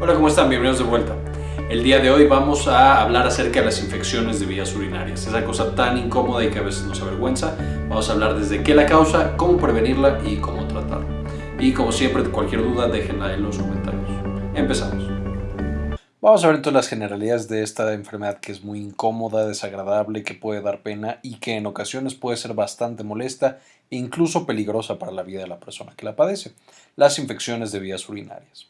Hola, ¿cómo están? Bienvenidos de vuelta. El día de hoy vamos a hablar acerca de las infecciones de vías urinarias, esa cosa tan incómoda y que a veces nos avergüenza. Vamos a hablar desde qué la causa, cómo prevenirla y cómo tratarla. Y como siempre, cualquier duda déjenla en los comentarios. Empezamos. Vamos a ver entonces las generalidades de esta enfermedad que es muy incómoda, desagradable, que puede dar pena y que en ocasiones puede ser bastante molesta e incluso peligrosa para la vida de la persona que la padece. Las infecciones de vías urinarias.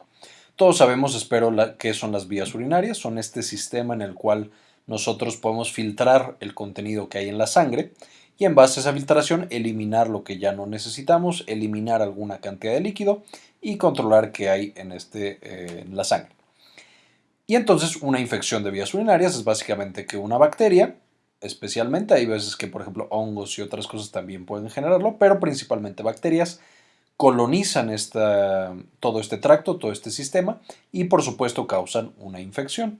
Todos sabemos, espero, qué son las vías urinarias. Son este sistema en el cual nosotros podemos filtrar el contenido que hay en la sangre y en base a esa filtración eliminar lo que ya no necesitamos, eliminar alguna cantidad de líquido y controlar qué hay en, este, eh, en la sangre. Y entonces una infección de vías urinarias es básicamente que una bacteria, especialmente, hay veces que por ejemplo hongos y otras cosas también pueden generarlo, pero principalmente bacterias, colonizan esta, todo este tracto, todo este sistema y por supuesto causan una infección.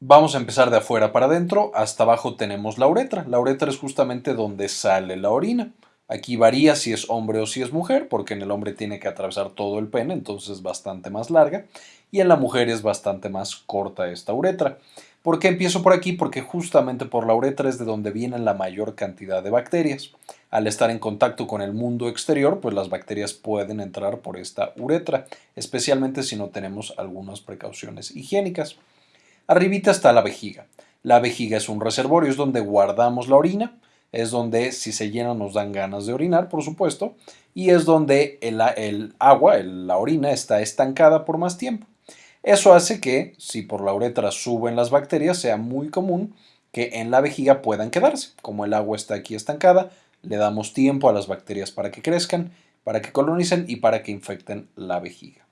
Vamos a empezar de afuera para adentro, hasta abajo tenemos la uretra. La uretra es justamente donde sale la orina. Aquí varía si es hombre o si es mujer, porque en el hombre tiene que atravesar todo el pene, entonces es bastante más larga, y en la mujer es bastante más corta esta uretra. ¿Por qué empiezo por aquí? Porque justamente por la uretra es de donde viene la mayor cantidad de bacterias. Al estar en contacto con el mundo exterior, pues las bacterias pueden entrar por esta uretra, especialmente si no tenemos algunas precauciones higiénicas. Arribita está la vejiga. La vejiga es un reservorio, es donde guardamos la orina, es donde si se llena nos dan ganas de orinar, por supuesto, y es donde el, el agua, la orina, está estancada por más tiempo. Eso hace que, si por la uretra suben las bacterias, sea muy común que en la vejiga puedan quedarse. Como el agua está aquí estancada, le damos tiempo a las bacterias para que crezcan, para que colonicen y para que infecten la vejiga.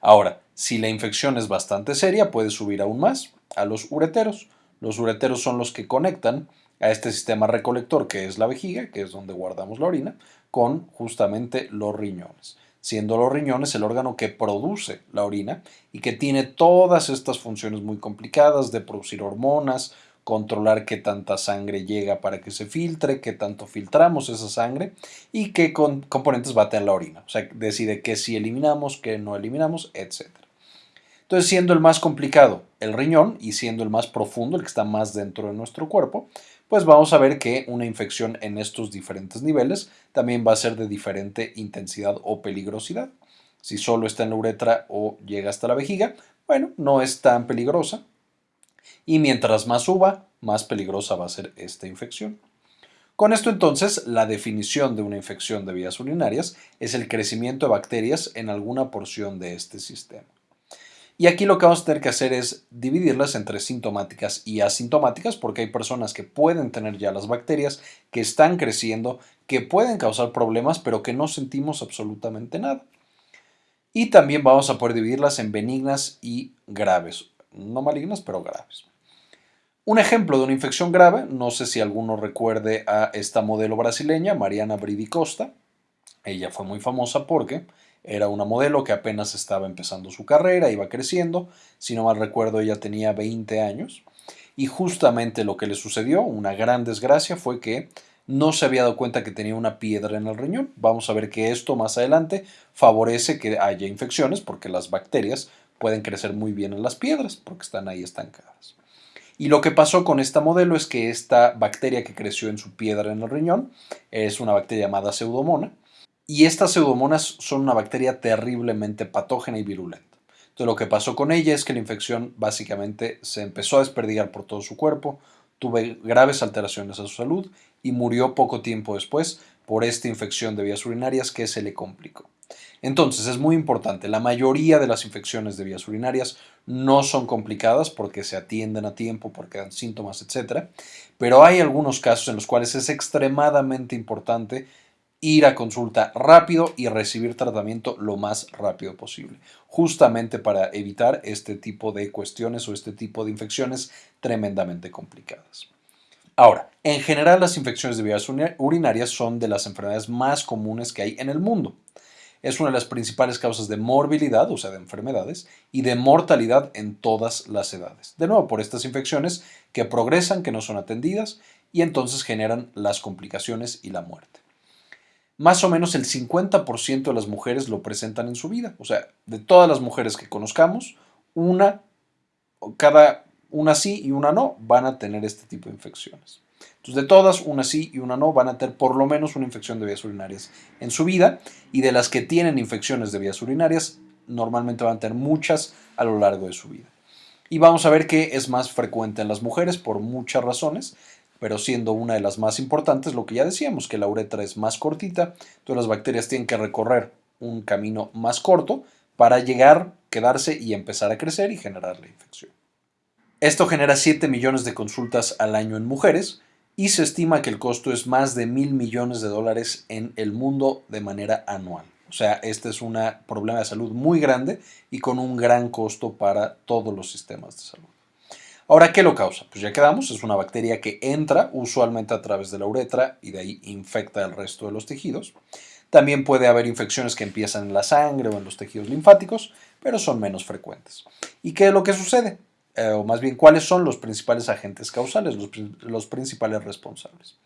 Ahora, si la infección es bastante seria, puede subir aún más a los ureteros. Los ureteros son los que conectan a este sistema recolector que es la vejiga, que es donde guardamos la orina, con justamente los riñones siendo los riñones el órgano que produce la orina y que tiene todas estas funciones muy complicadas de producir hormonas, controlar qué tanta sangre llega para que se filtre, qué tanto filtramos esa sangre y qué componentes bate en la orina. O sea, decide qué sí eliminamos, qué no eliminamos, etc. Entonces, siendo el más complicado el riñón y siendo el más profundo, el que está más dentro de nuestro cuerpo, pues vamos a ver que una infección en estos diferentes niveles también va a ser de diferente intensidad o peligrosidad. Si solo está en la uretra o llega hasta la vejiga, bueno, no es tan peligrosa. Y mientras más suba, más peligrosa va a ser esta infección. Con esto entonces, la definición de una infección de vías urinarias es el crecimiento de bacterias en alguna porción de este sistema. Y aquí lo que vamos a tener que hacer es dividirlas entre sintomáticas y asintomáticas porque hay personas que pueden tener ya las bacterias, que están creciendo, que pueden causar problemas pero que no sentimos absolutamente nada. Y también vamos a poder dividirlas en benignas y graves. No malignas, pero graves. Un ejemplo de una infección grave, no sé si alguno recuerde a esta modelo brasileña, Mariana Bridi Costa. Ella fue muy famosa porque era una modelo que apenas estaba empezando su carrera, iba creciendo. Si no mal recuerdo, ella tenía 20 años. Y justamente lo que le sucedió, una gran desgracia, fue que no se había dado cuenta que tenía una piedra en el riñón. Vamos a ver que esto más adelante favorece que haya infecciones porque las bacterias pueden crecer muy bien en las piedras porque están ahí estancadas. Y lo que pasó con esta modelo es que esta bacteria que creció en su piedra en el riñón es una bacteria llamada pseudomona y estas pseudomonas son una bacteria terriblemente patógena y virulenta. Entonces lo que pasó con ella es que la infección básicamente se empezó a desperdigar por todo su cuerpo, tuvo graves alteraciones a su salud y murió poco tiempo después por esta infección de vías urinarias que se le complicó. Entonces es muy importante, la mayoría de las infecciones de vías urinarias no son complicadas porque se atienden a tiempo, porque dan síntomas, etc. Pero hay algunos casos en los cuales es extremadamente importante ir a consulta rápido y recibir tratamiento lo más rápido posible, justamente para evitar este tipo de cuestiones o este tipo de infecciones tremendamente complicadas. Ahora, en general las infecciones de vías urinarias son de las enfermedades más comunes que hay en el mundo. Es una de las principales causas de morbilidad, o sea, de enfermedades, y de mortalidad en todas las edades. De nuevo, por estas infecciones que progresan, que no son atendidas, y entonces generan las complicaciones y la muerte. más o menos el 50% de las mujeres lo presentan en su vida. O sea, de todas las mujeres que conozcamos, una, cada una sí y una no van a tener este tipo de infecciones. Entonces, de todas, una sí y una no van a tener por lo menos una infección de vías urinarias en su vida y de las que tienen infecciones de vías urinarias, normalmente van a tener muchas a lo largo de su vida. Y vamos a ver que es más frecuente en las mujeres por muchas razones, pero siendo una de las más importantes, lo que ya decíamos, que la uretra es más cortita, entonces las bacterias tienen que recorrer un camino más corto para llegar, quedarse y empezar a crecer y generar la infección. Esto genera 7 millones de consultas al año en mujeres y se estima que el costo es más de mil millones de dólares en el mundo de manera anual. O sea, este es un problema de salud muy grande y con un gran costo para todos los sistemas de salud. Ahora, ¿qué lo causa? Pues ya quedamos, es una bacteria que entra usualmente a través de la uretra y de ahí infecta el resto de los tejidos. También puede haber infecciones que empiezan en la sangre o en los tejidos linfáticos, pero son menos frecuentes. ¿Y qué es lo que sucede? Eh, o más bien, ¿cuáles son los principales agentes causales, los, los principales responsables?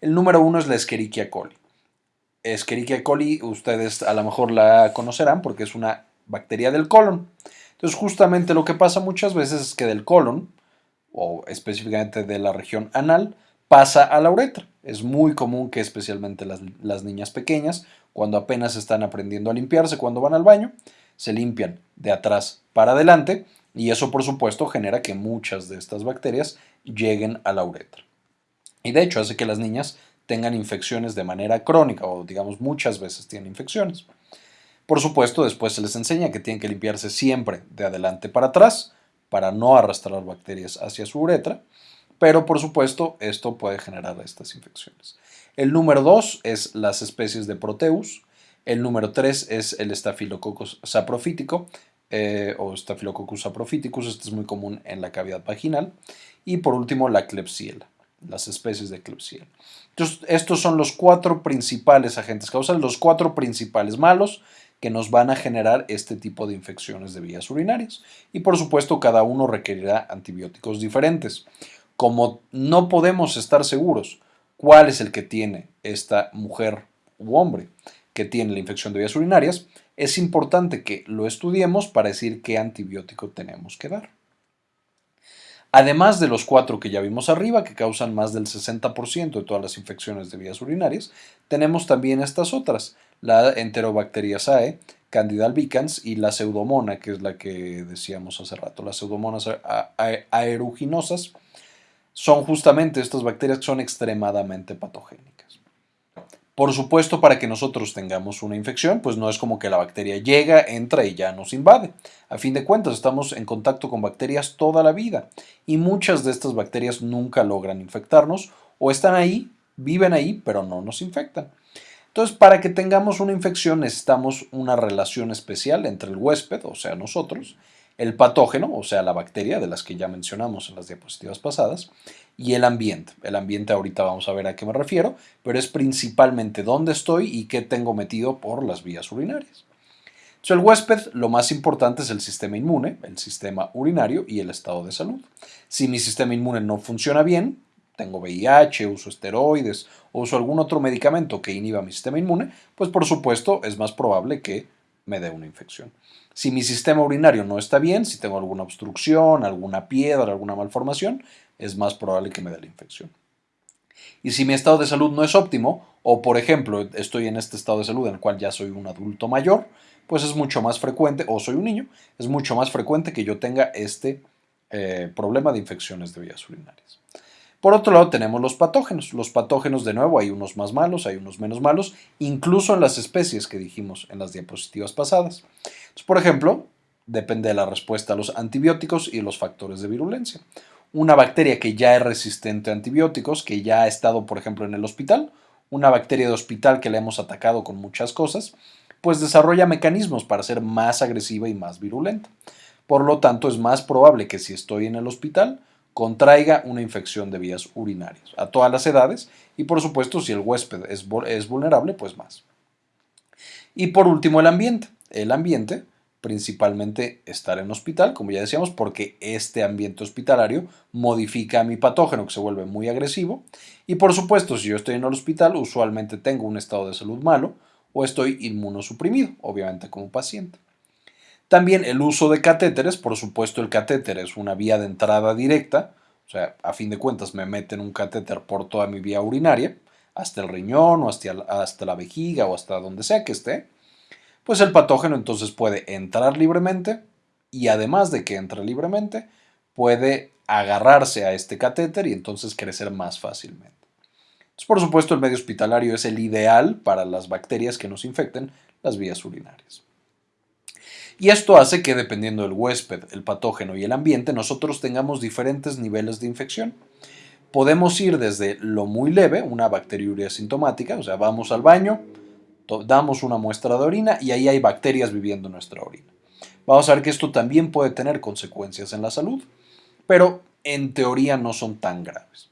El número uno es la Escherichia coli. Escherichia coli, ustedes a lo mejor la conocerán porque es una bacteria del colon. Entonces, justamente lo que pasa muchas veces es que del colon o específicamente de la región anal, pasa a la uretra. Es muy común que especialmente las, niñas pequeñas, cuando apenas están aprendiendo a limpiarse, cuando van al baño, se limpian de atrás para adelante y eso por supuesto genera que muchas de estas bacterias lleguen a la uretra. Y de hecho hace que las niñas tengan infecciones de manera crónica o digamos muchas veces tienen infecciones. Por supuesto después se les enseña que tienen que limpiarse siempre de adelante para atrás para no arrastrar bacterias hacia su uretra, pero por supuesto esto puede generar estas infecciones. El número 2 es las especies de Proteus, el número 3 es el Staphylococcus saprofítico eh, o Staphylococcus saprophyticus, este es muy común en la cavidad vaginal, y por último la Klebsiella, las especies de Klebsiella. Estos son los cuatro principales agentes causales, los cuatro principales malos, que nos van a generar este tipo de infecciones de vías urinarias. Y por supuesto cada uno requerirá antibióticos diferentes. Como no podemos estar seguros cuál es el que tiene esta mujer u hombre que tiene la infección de vías urinarias, es importante que lo estudiemos para decir qué antibiótico tenemos que dar. Además de los cuatro que ya vimos arriba, que causan más del 60% de todas las infecciones de vías urinarias, tenemos también estas otras, la Enterobacteriaceae, Candida albicans y la Pseudomona, que es la que decíamos hace rato. Las Pseudomonas aeruginosas son justamente estas bacterias que son extremadamente patogénicas. Por supuesto, para que nosotros tengamos una infección, pues no es como que la bacteria llega, entra y ya nos invade. A fin de cuentas, estamos en contacto con bacterias toda la vida y muchas de estas bacterias nunca logran infectarnos o están ahí, viven ahí, pero no nos infectan. Entonces, para que tengamos una infección necesitamos una relación especial entre el huésped, o sea, nosotros, el patógeno, o sea, la bacteria de las que ya mencionamos en las diapositivas pasadas, y el ambiente. El ambiente ahorita vamos a ver a qué me refiero, pero es principalmente dónde estoy y qué tengo metido por las vías urinarias. Entonces, el huésped, lo más importante es el sistema inmune, el sistema urinario y el estado de salud. Si mi sistema inmune no funciona bien, tengo VIH, uso esteroides o uso algún otro medicamento que inhiba mi sistema inmune, pues por supuesto es más probable que me dé una infección. Si mi sistema urinario no está bien, si tengo alguna obstrucción, alguna piedra, alguna malformación, es más probable que me dé la infección. Y si mi estado de salud no es óptimo, o por ejemplo estoy en este estado de salud en el cual ya soy un adulto mayor, pues es mucho más frecuente, o soy un niño, es mucho más frecuente que yo tenga este eh, problema de infecciones de vías urinarias. Por otro lado tenemos los patógenos. Los patógenos de nuevo hay unos más malos, hay unos menos malos, incluso en las especies que dijimos en las diapositivas pasadas. por ejemplo, depende de la respuesta a los antibióticos y los factores de virulencia. Una bacteria que ya es resistente a antibióticos, que ya ha estado, por ejemplo, en el hospital, una bacteria de hospital que le hemos atacado con muchas cosas, pues desarrolla mecanismos para ser más agresiva y más virulenta. Por lo tanto, es más probable que si estoy en el hospital, contraiga una infección de vías urinarias a todas las edades y por supuesto si el huésped es, vulnerable, pues más. Y por último el ambiente. El ambiente principalmente estar en hospital, como ya decíamos, porque este ambiente hospitalario modifica a mi patógeno que se vuelve muy agresivo. Y por supuesto, si yo estoy en el hospital, usualmente tengo un estado de salud malo o estoy inmunosuprimido, obviamente como paciente. También el uso de catéteres, por supuesto el catéter es una vía de entrada directa, o sea, a fin de cuentas me meten un catéter por toda mi vía urinaria, hasta el riñón o hasta, hasta la vejiga o hasta donde sea que esté pues el patógeno entonces puede entrar libremente y además de que entre libremente, puede agarrarse a este catéter y entonces crecer más fácilmente. por supuesto, el medio hospitalario es el ideal para las bacterias que nos infecten las vías urinarias. Y esto hace que dependiendo del huésped, el patógeno y el ambiente, nosotros tengamos diferentes niveles de infección. Podemos ir desde lo muy leve, una bacteriuria sintomática, o sea, vamos al baño, damos una muestra de orina y ahí hay bacterias viviendo en nuestra orina. Vamos a ver que esto también puede tener consecuencias en la salud, pero en teoría no son tan graves.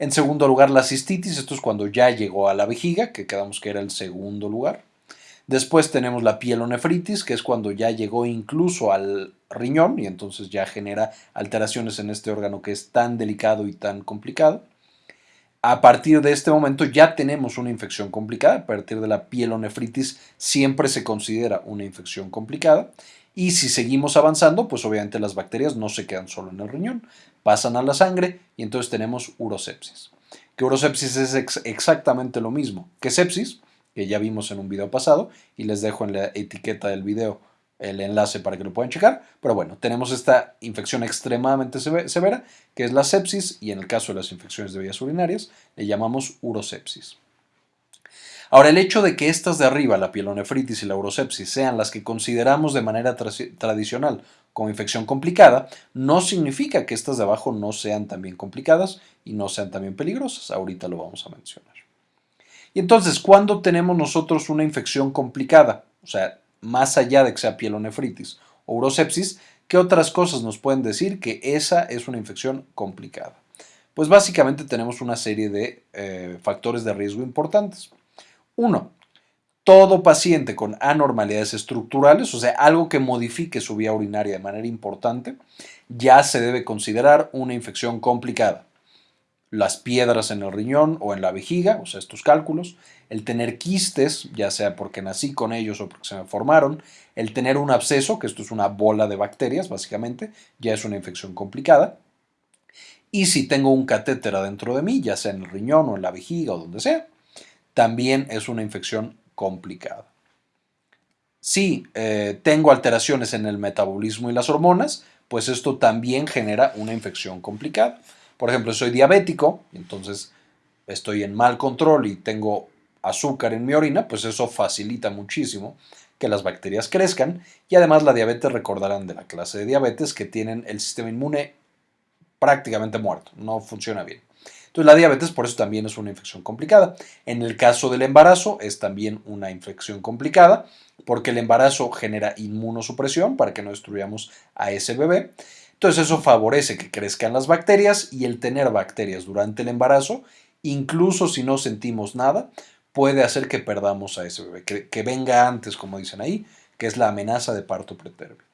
En segundo lugar, la cistitis, esto es cuando ya llegó a la vejiga, que quedamos que era el segundo lugar. Después tenemos la pielonefritis, que es cuando ya llegó incluso al riñón y entonces ya genera alteraciones en este órgano que es tan delicado y tan complicado. A partir de este momento ya tenemos una infección complicada. A partir de la pielonefritis siempre se considera una infección complicada. Y si seguimos avanzando, pues obviamente las bacterias no se quedan solo en el riñón, pasan a la sangre y entonces tenemos urosepsis. Que urosepsis es exactamente lo mismo que sepsis, que ya vimos en un video pasado y les dejo en la etiqueta del video el enlace para que lo puedan checar. Pero bueno, tenemos esta infección extremadamente severa, que es la sepsis, y en el caso de las infecciones de vías urinarias, le llamamos urosepsis. Ahora, el hecho de que estas de arriba, la pielonefritis y la urosepsis, sean las que consideramos de manera tradicional como infección complicada, no significa que estas de abajo no sean también complicadas y no sean también peligrosas. Ahorita lo vamos a mencionar. Y entonces, ¿cuándo tenemos nosotros una infección complicada? O sea, más allá de que sea pielonefritis o urosepsis, ¿qué otras cosas nos pueden decir que esa es una infección complicada? Pues básicamente tenemos una serie de eh, factores de riesgo importantes. Uno, todo paciente con anormalidades estructurales, o sea, algo que modifique su vía urinaria de manera importante, ya se debe considerar una infección complicada las piedras en el riñón o en la vejiga, o sea, estos cálculos, el tener quistes, ya sea porque nací con ellos o porque se me formaron, el tener un absceso, que esto es una bola de bacterias, básicamente, ya es una infección complicada. Y si tengo un catéter adentro de mí, ya sea en el riñón o en la vejiga o donde sea, también es una infección complicada. Si eh, tengo alteraciones en el metabolismo y las hormonas, pues esto también genera una infección complicada. Por ejemplo, soy diabético, entonces estoy en mal control y tengo azúcar en mi orina, pues eso facilita muchísimo que las bacterias crezcan y además la diabetes recordarán de la clase de diabetes que tienen el sistema inmune prácticamente muerto, no funciona bien. Entonces la diabetes por eso también es una infección complicada. En el caso del embarazo es también una infección complicada porque el embarazo genera inmunosupresión para que no destruyamos a ese bebé. Entonces eso favorece que crezcan las bacterias y el tener bacterias durante el embarazo, incluso si no sentimos nada, puede hacer que perdamos a ese bebé, que, venga antes, como dicen ahí, que es la amenaza de parto pretérmino.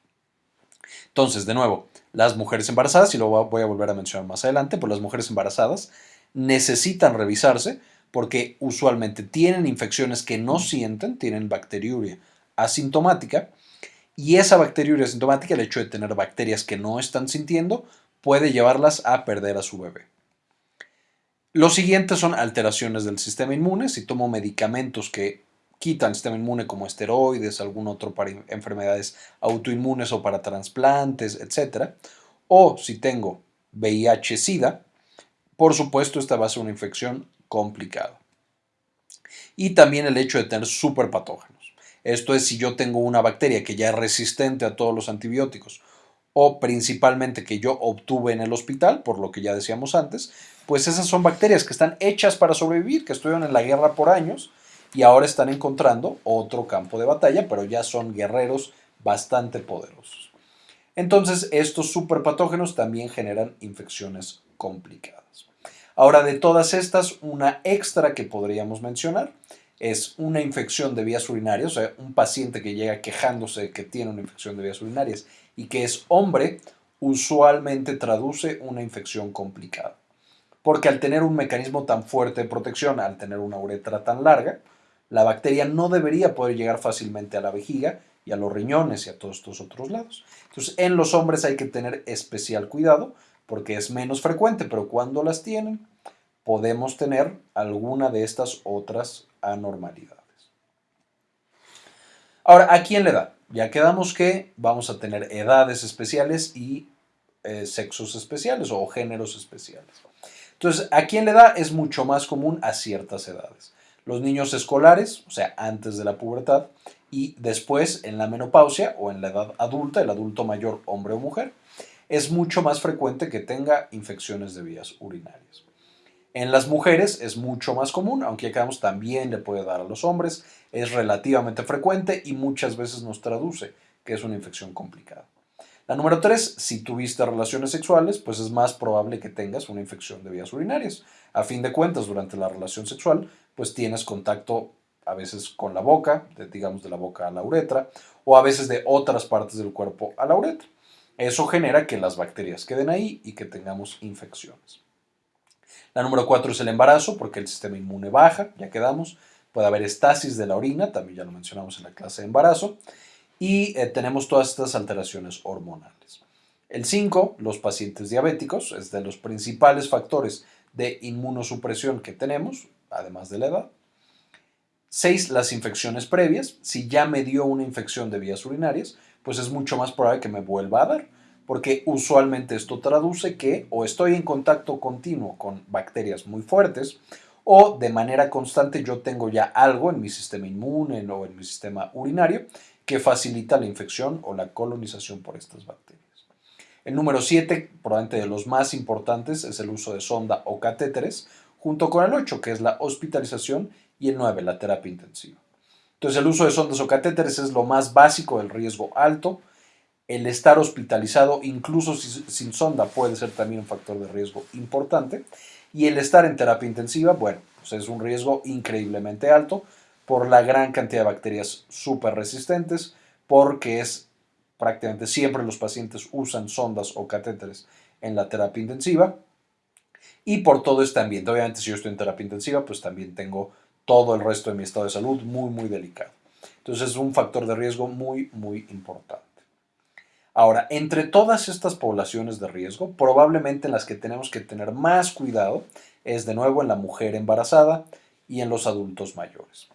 Entonces, de nuevo, las mujeres embarazadas, y lo voy a volver a mencionar más adelante, pues las mujeres embarazadas necesitan revisarse porque usualmente tienen infecciones que no sienten, tienen bacteriuria asintomática, y esa bacteriuria asintomática, el hecho de tener bacterias que no están sintiendo, puede llevarlas a perder a su bebé. Los siguientes son alteraciones del sistema inmune. Si tomo medicamentos que quitan el sistema inmune como esteroides, algún otro para enfermedades autoinmunes o para trasplantes, etc. O si tengo VIH-Sida, por supuesto esta va a ser una infección complicada. Y también el hecho de tener superpatógenos. Esto es si yo tengo una bacteria que ya es resistente a todos los antibióticos o principalmente que yo obtuve en el hospital, por lo que ya decíamos antes, pues esas son bacterias que están hechas para sobrevivir, que estuvieron en la guerra por años y ahora están encontrando otro campo de batalla, pero ya son guerreros bastante poderosos. Entonces, estos superpatógenos también generan infecciones complicadas. Ahora, de todas estas, una extra que podríamos mencionar es una infección de vías urinarias, o sea, un paciente que llega quejándose que tiene una infección de vías urinarias y que es hombre, usualmente traduce una infección complicada. Porque al tener un mecanismo tan fuerte de protección, al tener una uretra tan larga, la bacteria no debería poder llegar fácilmente a la vejiga y a los riñones y a todos estos otros lados. Entonces, en los hombres hay que tener especial cuidado porque es menos frecuente, pero cuando las tienen, podemos tener alguna de estas otras anormalidades. Ahora, ¿a quién le da? Ya quedamos que vamos a tener edades especiales y eh, sexos especiales o géneros especiales. Entonces, ¿a quién le da? Es mucho más común a ciertas edades. Los niños escolares, o sea, antes de la pubertad, y después en la menopausia o en la edad adulta, el adulto mayor, hombre o mujer, es mucho más frecuente que tenga infecciones de vías urinarias. En las mujeres es mucho más común, aunque acá también le puede dar a los hombres, es relativamente frecuente y muchas veces nos traduce que es una infección complicada. La número tres, si tuviste relaciones sexuales, pues es más probable que tengas una infección de vías urinarias. A fin de cuentas, durante la relación sexual, pues tienes contacto a veces con la boca, digamos de la boca a la uretra, o a veces de otras partes del cuerpo a la uretra. Eso genera que las bacterias queden ahí y que tengamos infecciones. La número cuatro es el embarazo, porque el sistema inmune baja, ya quedamos. Puede haber estasis de la orina, también ya lo mencionamos en la clase de embarazo y eh, tenemos todas estas alteraciones hormonales. El 5, los pacientes diabéticos, es de los principales factores de inmunosupresión que tenemos, además de la edad. 6, las infecciones previas. Si ya me dio una infección de vías urinarias, pues es mucho más probable que me vuelva a dar, porque usualmente esto traduce que o estoy en contacto continuo con bacterias muy fuertes, o de manera constante yo tengo ya algo en mi sistema inmune o en mi sistema urinario que facilita la infección o la colonización por estas bacterias. El número 7, probablemente de los más importantes, es el uso de sonda o catéteres, junto con el 8, que es la hospitalización, y el 9, la terapia intensiva. Entonces, el uso de sondas o catéteres es lo más básico del riesgo alto. El estar hospitalizado, incluso sin sonda, puede ser también un factor de riesgo importante. Y el estar en terapia intensiva, bueno, pues es un riesgo increíblemente alto por la gran cantidad de bacterias súper resistentes, porque es prácticamente siempre los pacientes usan sondas o catéteres en la terapia intensiva y por todo este ambiente. Obviamente si yo estoy en terapia intensiva, pues también tengo todo el resto de mi estado de salud muy, muy delicado. Entonces es un factor de riesgo muy, muy importante. Ahora, entre todas estas poblaciones de riesgo, probablemente en las que tenemos que tener más cuidado es de nuevo en la mujer embarazada y en los adultos mayores.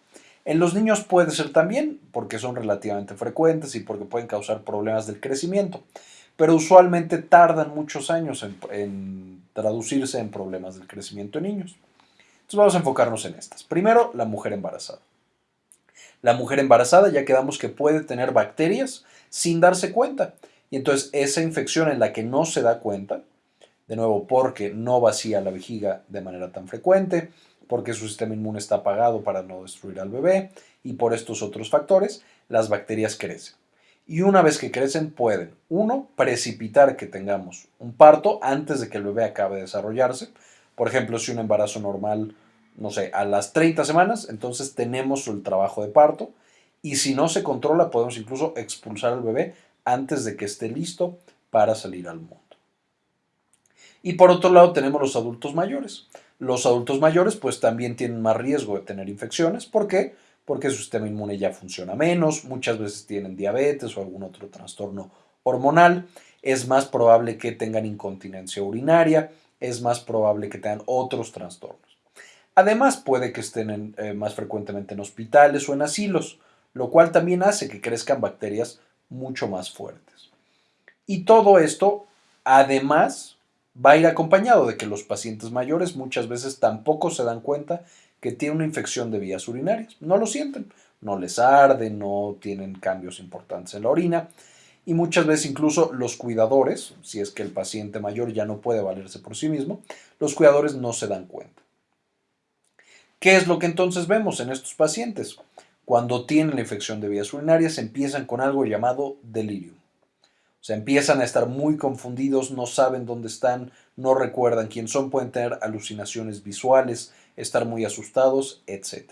En los niños puede ser también, porque son relativamente frecuentes y porque pueden causar problemas del crecimiento, pero usualmente tardan muchos años en, traducirse en problemas del crecimiento en niños. Entonces vamos a enfocarnos en estas. Primero, la mujer embarazada. La mujer embarazada ya quedamos que puede tener bacterias sin darse cuenta. Y entonces esa infección en la que no se da cuenta, de nuevo porque no vacía la vejiga de manera tan frecuente, porque su sistema inmune está apagado para no destruir al bebé y por estos otros factores, las bacterias crecen. Y una vez que crecen pueden, uno, precipitar que tengamos un parto antes de que el bebé acabe de desarrollarse. Por ejemplo, si un embarazo normal, no sé, a las 30 semanas, entonces tenemos el trabajo de parto. Y si no se controla, podemos incluso expulsar al bebé antes de que esté listo para salir al mundo. Y por otro lado tenemos los adultos mayores. Los adultos mayores pues también tienen más riesgo de tener infecciones. ¿Por qué? Porque su sistema inmune ya funciona menos, muchas veces tienen diabetes o algún otro trastorno hormonal, es más probable que tengan incontinencia urinaria, es más probable que tengan otros trastornos. Además puede que estén eh, más frecuentemente en hospitales o en asilos, lo cual también hace que crezcan bacterias mucho más fuertes. Y todo esto, además, va a ir acompañado de que los pacientes mayores muchas veces tampoco se dan cuenta que tienen una infección de vías urinarias. No lo sienten, no les arde, no tienen cambios importantes en la orina y muchas veces incluso los cuidadores, si es que el paciente mayor ya no puede valerse por sí mismo, los cuidadores no se dan cuenta. ¿Qué es lo que entonces vemos en estos pacientes? Cuando tienen la infección de vías urinarias empiezan con algo llamado delirio. O empiezan a estar muy confundidos, no saben dónde están, no recuerdan quién son, pueden tener alucinaciones visuales, estar muy asustados, etc.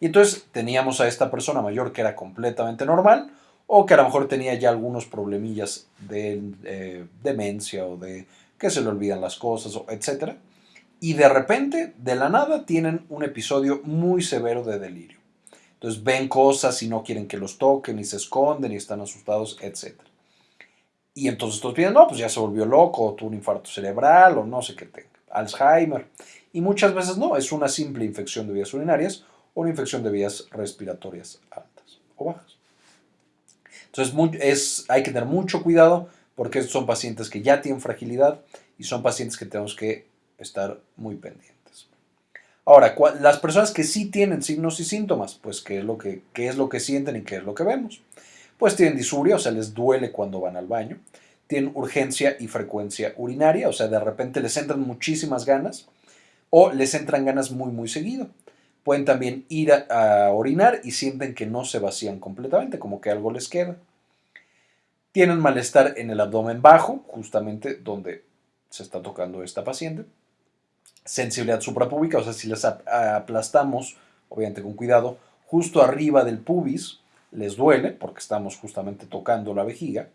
Y entonces teníamos a esta persona mayor que era completamente normal o que a lo mejor tenía ya algunos problemillas de eh, demencia o de que se le olvidan las cosas, etc. Y de repente, de la nada, tienen un episodio muy severo de delirio. Entonces ven cosas y no quieren que los toquen y se esconden y están asustados, etc. Y entonces todos piensan, no, pues ya se volvió loco, tuvo un infarto cerebral, o no sé qué tenga, Alzheimer. Y muchas veces no, es una simple infección de vías urinarias o una infección de vías respiratorias altas o bajas. Entonces es, hay que tener mucho cuidado porque son pacientes que ya tienen fragilidad y son pacientes que tenemos que estar muy pendientes. Ahora, las personas que sí tienen signos y síntomas, pues ¿qué es lo que, qué es lo que sienten y qué es lo que vemos? Pues tienen disuria, o sea, les duele cuando van al baño, tienen urgencia y frecuencia urinaria, o sea, de repente les entran muchísimas ganas o les entran ganas muy, muy seguido. Pueden también ir a, orinar y sienten que no se vacían completamente, como que algo les queda. Tienen malestar en el abdomen bajo, justamente donde se está tocando esta paciente. Sensibilidad suprapúbica, o sea, si les aplastamos, obviamente con cuidado, justo arriba del pubis, les duele porque estamos justamente tocando la vejiga.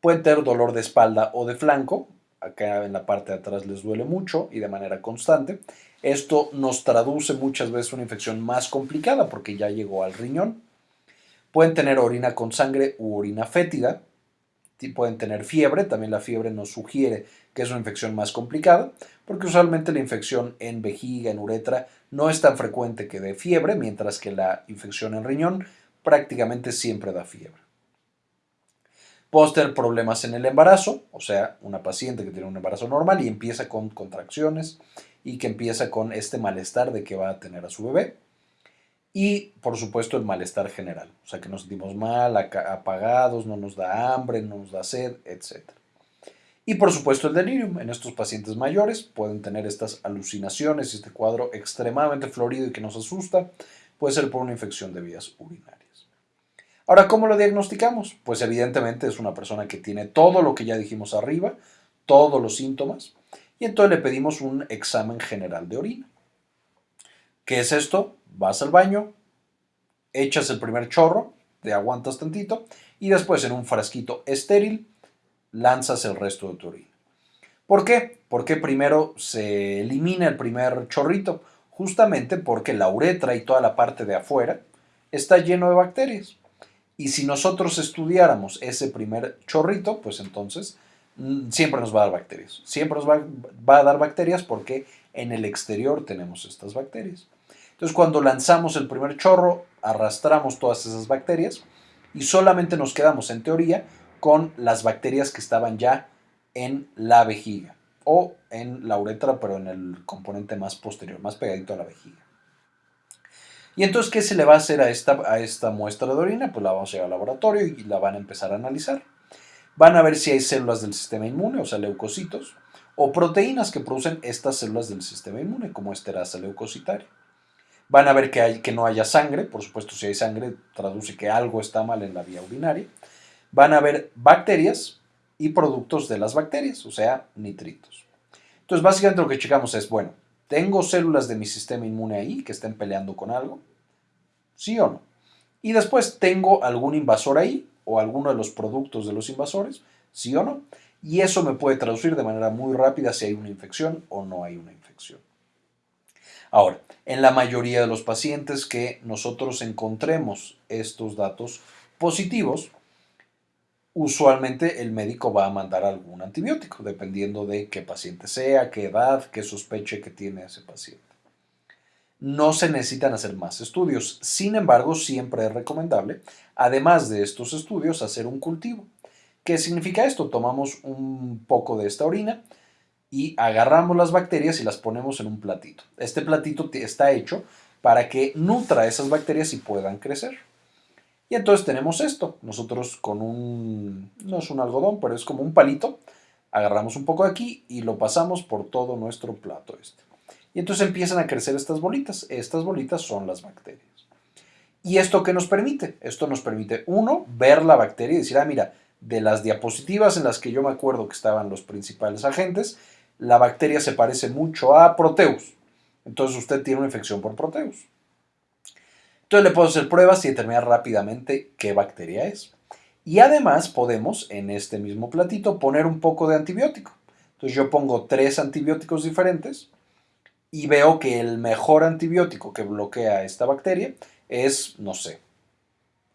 Pueden tener dolor de espalda o de flanco, acá en la parte de atrás les duele mucho y de manera constante. Esto nos traduce muchas veces una infección más complicada porque ya llegó al riñón. Pueden tener orina con sangre u orina fétida. Pueden tener fiebre, también la fiebre nos sugiere que es una infección más complicada, porque usualmente la infección en vejiga, en uretra, no es tan frecuente que dé fiebre, mientras que la infección en riñón prácticamente siempre da fiebre. Puedo tener problemas en el embarazo, o sea, una paciente que tiene un embarazo normal y empieza con contracciones y que empieza con este malestar de que va a tener a su bebé. Y, por supuesto, el malestar general, o sea, que nos sentimos mal, apagados, no nos da hambre, no nos da sed, etc. Y, por supuesto, el delirium. En estos pacientes mayores pueden tener estas alucinaciones, este cuadro extremadamente florido y que nos asusta, puede ser por una infección de vías urinarias. Ahora, ¿cómo lo diagnosticamos? Pues evidentemente es una persona que tiene todo lo que ya dijimos arriba, todos los síntomas, y entonces le pedimos un examen general de orina. ¿Qué es esto? Vas al baño, echas el primer chorro, te aguantas tantito, y después en un frasquito estéril lanzas el resto de tu orina. ¿Por qué? Porque primero se elimina el primer chorrito, justamente porque la uretra y toda la parte de afuera está lleno de bacterias. Y si nosotros estudiáramos ese primer chorrito, pues entonces mm, siempre nos va a dar bacterias. Siempre nos va, a dar bacterias porque en el exterior tenemos estas bacterias. Entonces cuando lanzamos el primer chorro, arrastramos todas esas bacterias y solamente nos quedamos en teoría con las bacterias que estaban ya en la vejiga o en la uretra, pero en el componente más posterior, más pegadito a la vejiga. Y entonces, ¿qué se le va a hacer a esta, a esta muestra de orina? Pues la vamos a llevar al laboratorio y la van a empezar a analizar. Van a ver si hay células del sistema inmune, o sea, leucocitos, o proteínas que producen estas células del sistema inmune, como esterasa leucocitaria. Van a ver que, hay, no haya sangre, por supuesto, si hay sangre, traduce que algo está mal en la vía urinaria. Van a ver bacterias y productos de las bacterias, o sea, nitritos. Entonces, básicamente lo que checamos es, bueno, ¿tengo células de mi sistema inmune ahí que estén peleando con algo? ¿Sí o no? Y después tengo algún invasor ahí o alguno de los productos de los invasores, ¿sí o no? Y eso me puede traducir de manera muy rápida si hay una infección o no hay una infección. Ahora, en la mayoría de los pacientes que nosotros encontremos estos datos positivos, usualmente el médico va a mandar algún antibiótico, dependiendo de qué paciente sea, qué edad, qué sospeche que tiene ese paciente no se necesitan hacer más estudios. Sin embargo, siempre es recomendable, además de estos estudios, hacer un cultivo. ¿Qué significa esto? Tomamos un poco de esta orina y agarramos las bacterias y las ponemos en un platito. Este platito está hecho para que nutra esas bacterias y puedan crecer. Y entonces tenemos esto. Nosotros con un, no es un algodón, pero es como un palito, agarramos un poco de aquí y lo pasamos por todo nuestro plato este. Y entonces empiezan a crecer estas bolitas. Estas bolitas son las bacterias. ¿Y esto qué nos permite? Esto nos permite, uno, ver la bacteria y decir, ah, mira, de las diapositivas en las que yo me acuerdo que estaban los principales agentes, la bacteria se parece mucho a Proteus. Entonces usted tiene una infección por Proteus. Entonces le puedo hacer pruebas y determinar rápidamente qué bacteria es. Y además podemos en este mismo platito poner un poco de antibiótico. Entonces yo pongo tres antibióticos diferentes y veo que el mejor antibiótico que bloquea esta bacteria es, no sé,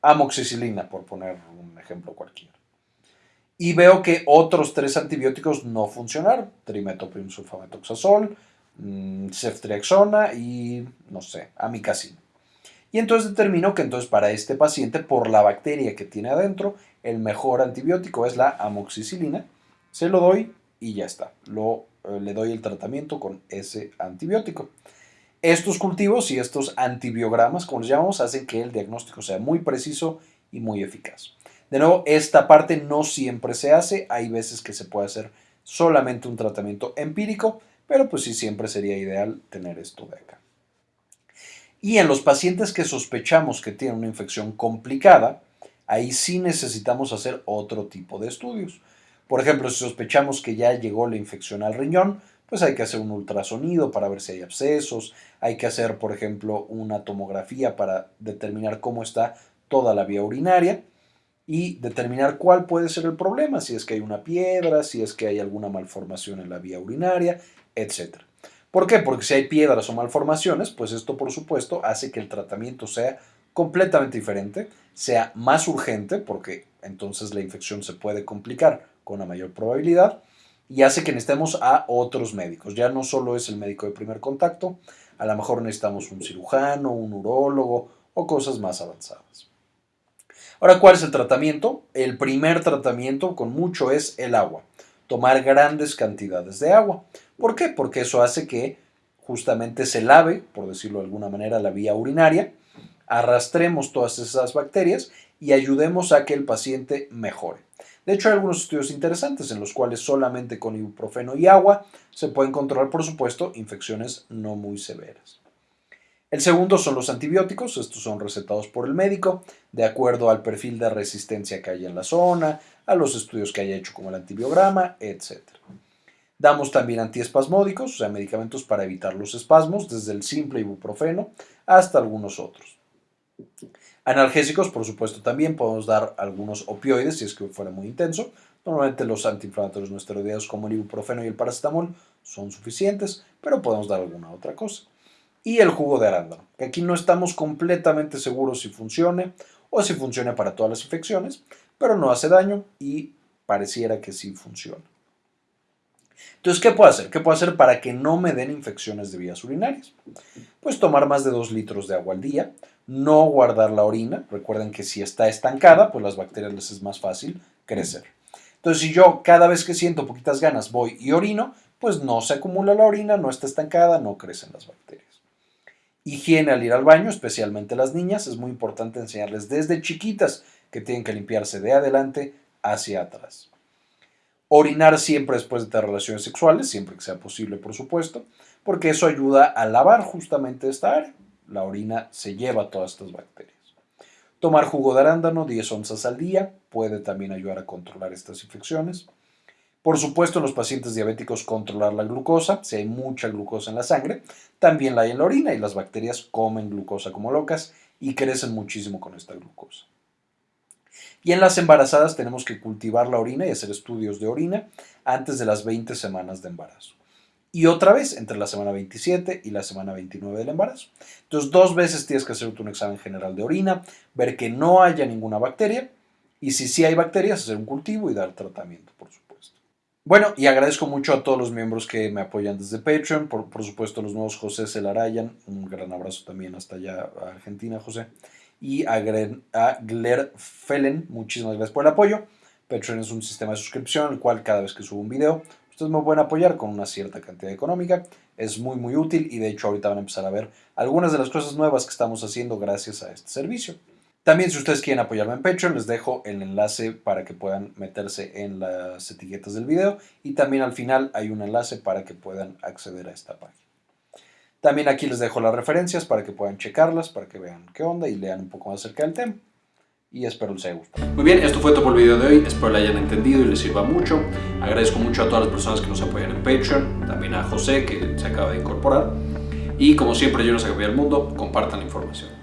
amoxicilina, por poner un ejemplo cualquiera. Y veo que otros tres antibióticos no funcionaron, trimetoprim sulfametoxazol, mm, ceftriaxona y, no sé, amicacina. Y entonces determino que entonces para este paciente, por la bacteria que tiene adentro, el mejor antibiótico es la amoxicilina. Se lo doy y ya está. Lo, eh, le doy el tratamiento con ese antibiótico. Estos cultivos y estos antibiogramas, como les llamamos, hacen que el diagnóstico sea muy preciso y muy eficaz. De nuevo, esta parte no siempre se hace. Hay veces que se puede hacer solamente un tratamiento empírico, pero pues sí siempre sería ideal tener esto de acá. Y en los pacientes que sospechamos que tienen una infección complicada, ahí sí necesitamos hacer otro tipo de estudios. Por ejemplo, si sospechamos que ya llegó la infección al riñón, pues hay que hacer un ultrasonido para ver si hay abscesos, hay que hacer, por ejemplo, una tomografía para determinar cómo está toda la vía urinaria y determinar cuál puede ser el problema, si es que hay una piedra, si es que hay alguna malformación en la vía urinaria, etc. ¿Por qué? Porque si hay piedras o malformaciones, pues esto por supuesto hace que el tratamiento sea completamente diferente, sea más urgente, porque entonces la infección se puede complicar con una mayor probabilidad, y hace que necesitemos a otros médicos. Ya no solo es el médico de primer contacto, a lo mejor necesitamos un cirujano, un urólogo o cosas más avanzadas. Ahora, ¿cuál es el tratamiento? El primer tratamiento con mucho es el agua tomar grandes cantidades de agua. ¿Por qué? Porque eso hace que justamente se lave, por decirlo de alguna manera, la vía urinaria, arrastremos todas esas bacterias y ayudemos a que el paciente mejore. De hecho, hay algunos estudios interesantes en los cuales solamente con ibuprofeno y agua se pueden controlar, por supuesto, infecciones no muy severas. El segundo son los antibióticos, estos son recetados por el médico, de acuerdo al perfil de resistencia que hay en la zona, a los estudios que haya hecho como el antibiograma, etc. Damos también antiespasmódicos, o sea, medicamentos para evitar los espasmos, desde el simple ibuprofeno hasta algunos otros. Analgésicos, por supuesto, también podemos dar algunos opioides si es que fuera muy intenso. Normalmente los antiinflamatorios no esteroideos como el ibuprofeno y el paracetamol son suficientes, pero podemos dar alguna otra cosa. Y el jugo de arándano, que aquí no estamos completamente seguros si funcione o si funciona para todas las infecciones, pero no hace daño y pareciera que sí funciona. Entonces, ¿qué puedo hacer? ¿Qué puedo hacer para que no me den infecciones de vías urinarias? Pues tomar más de 2 litros de agua al día, no guardar la orina, recuerden que si está estancada, pues las bacterias les es más fácil crecer. Entonces, si yo cada vez que siento poquitas ganas voy y orino, pues no se acumula la orina, no está estancada, no crecen las bacterias. Higiene al ir al baño, especialmente las niñas, es muy importante enseñarles desde chiquitas que tienen que limpiarse de adelante hacia atrás. Orinar siempre después de tener relaciones sexuales, siempre que sea posible, por supuesto, porque eso ayuda a lavar justamente esta área. La orina se lleva todas estas bacterias. Tomar jugo de arándano 10 onzas al día puede también ayudar a controlar estas infecciones. Por supuesto, en los pacientes diabéticos controlar la glucosa, si hay mucha glucosa en la sangre, también la hay en la orina y las bacterias comen glucosa como locas y crecen muchísimo con esta glucosa. Y en las embarazadas tenemos que cultivar la orina y hacer estudios de orina antes de las 20 semanas de embarazo. Y otra vez entre la semana 27 y la semana 29 del embarazo. Entonces, dos veces tienes que hacerte un examen general de orina, ver que no haya ninguna bacteria y si sí hay bacterias, hacer un cultivo y dar tratamiento, por supuesto. Bueno, y agradezco mucho a todos los miembros que me apoyan desde Patreon, por, por supuesto los nuevos José Celarayan, un gran abrazo también hasta allá a Argentina, José y a, Gler Felen. Muchísimas gracias por el apoyo. Patreon es un sistema de suscripción, el cual cada vez que subo un video, ustedes me pueden apoyar con una cierta cantidad económica. Es muy, muy útil y de hecho ahorita van a empezar a ver algunas de las cosas nuevas que estamos haciendo gracias a este servicio. También si ustedes quieren apoyarme en Patreon, les dejo el enlace para que puedan meterse en las etiquetas del video y también al final hay un enlace para que puedan acceder a esta página. También aquí les dejo las referencias para que puedan checarlas, para que vean qué onda y lean un poco más acerca del tema. Y espero les haya gustado. Muy bien, esto fue todo por el video de hoy. Espero lo hayan entendido y les sirva mucho. Agradezco mucho a todas las personas que nos apoyan en Patreon. También a José, que se acaba de incorporar. Y como siempre, yo no sé que el mundo, compartan la información.